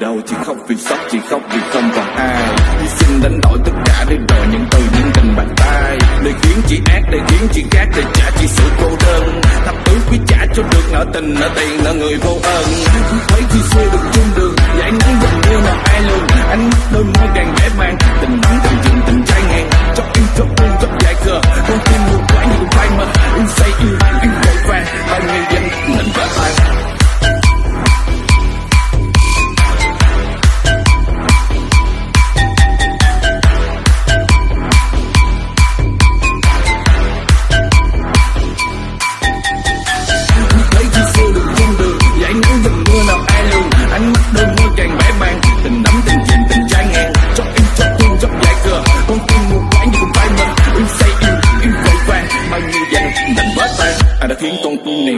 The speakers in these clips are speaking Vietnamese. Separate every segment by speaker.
Speaker 1: chỉ khóc vì sốc chỉ khóc vì không còn ai. Hy sinh đánh đổi tất cả để đòi những từ những tình bàn tay. Để khiến chị ác, để khiến chị khác, để trả chỉ sự cô đơn. Thập tứ quý trả cho được nợ tình, nợ tiền, nợ người vô ơn Thấy khi xưa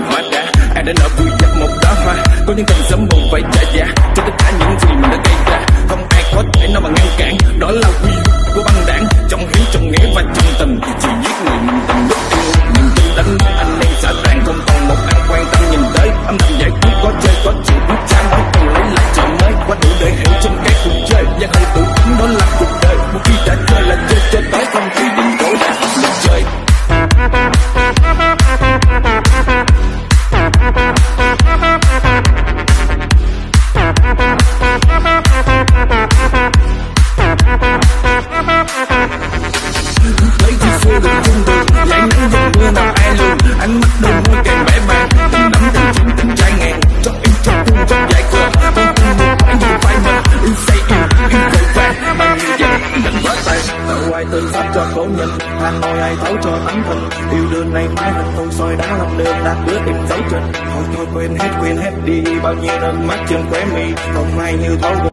Speaker 1: hóa đá. Ai đã nở vui dập một đóa hoa? Có những cơn sớm buồn phải trả giá cho tất cả những gì mình đã gây ra. Không ai có thể nào mà ngăn cản. Đó là quy cho cố ai thấu cho tấm thân yêu đương này mãi hình tôi soi đá lòng đường đạt đứa tìm dấu chân. Thôi thôi quên hết quên hết đi. Bao nhiêu nước mắt trên khóe mi. Không ai như thấu